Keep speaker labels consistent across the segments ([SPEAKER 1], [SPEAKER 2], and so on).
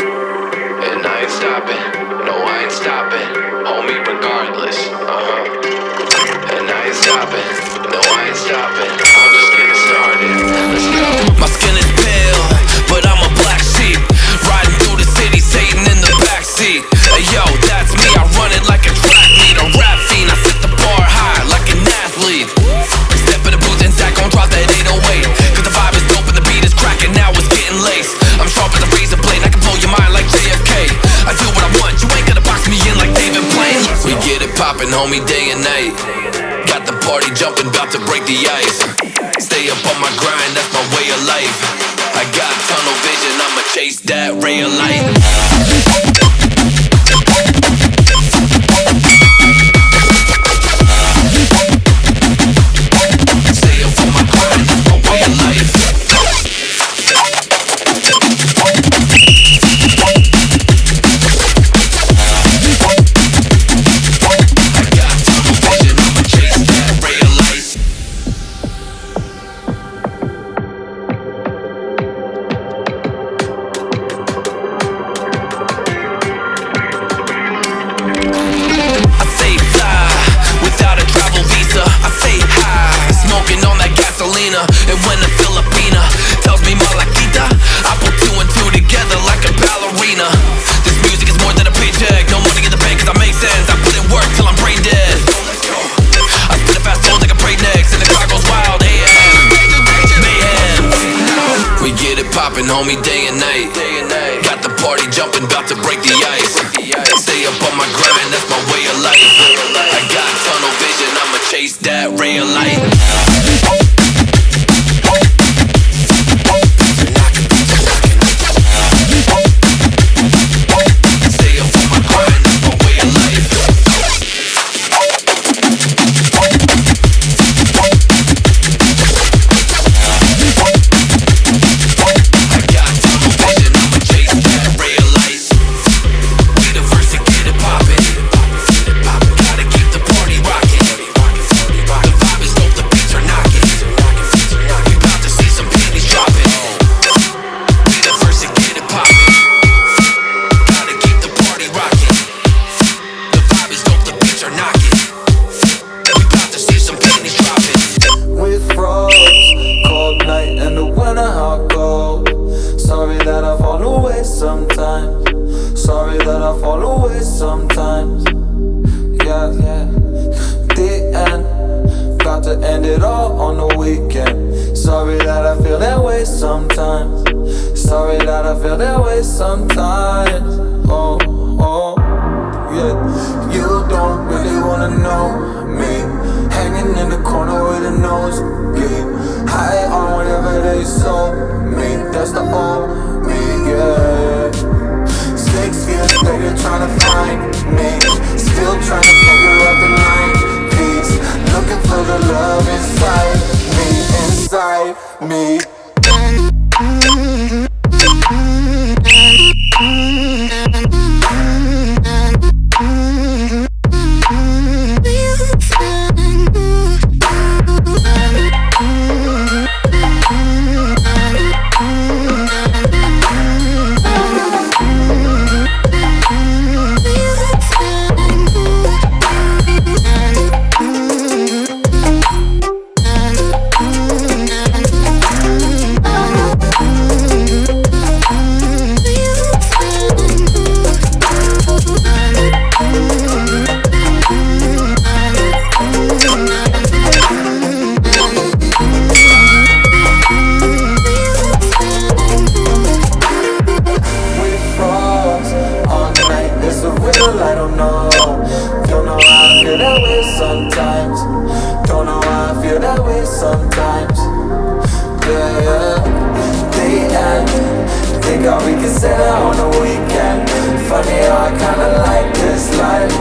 [SPEAKER 1] And I ain't stopping. Homie,
[SPEAKER 2] day and night. Got the party jumping, about to break the ice. Stay up on my grind, that's my way of life. I got tunnel vision, I'ma chase that ray of light. I put in work till I'm brain dead. I spit a fast like a next, and the goes wild. AM, mayhem. We get it poppin', homie, day and night. Got the party jumping, about to break the ice.
[SPEAKER 3] Fall away sometimes. Yeah, yeah. The end. Got to end it all on the weekend. Sorry that I feel that way sometimes. Sorry that I feel that way sometimes. Oh, oh yeah. You don't really wanna know me. Hanging in the corner with a nosebleed High on whatever they sold me. That's the old me, yeah. Six years trying to find me. Still trying to figure out the line. Piece Looking for the love inside me, inside me I don't know. Don't know how I feel that way sometimes. Don't know how I feel that way sometimes. Yeah, yeah. The end. Think how we can set out on the weekend. Funny how I kinda like this life.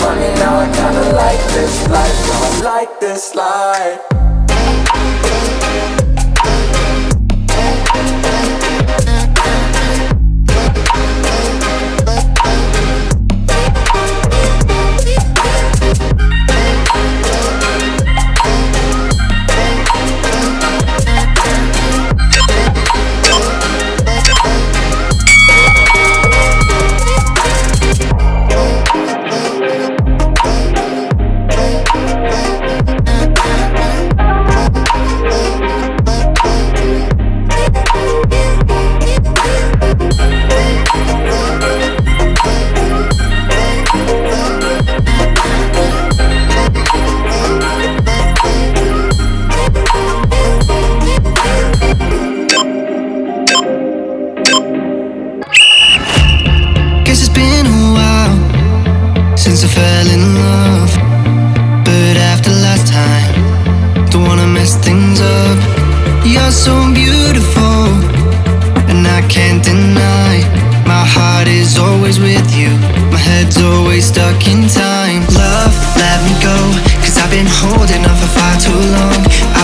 [SPEAKER 3] Funny how I kinda like this life. I like this life.
[SPEAKER 4] fell in love But after last time Don't wanna mess things up. You're so beautiful And I can't deny My heart is always with you. My head's always stuck in time. Love, let me go Cause I've been holding on for far too long. I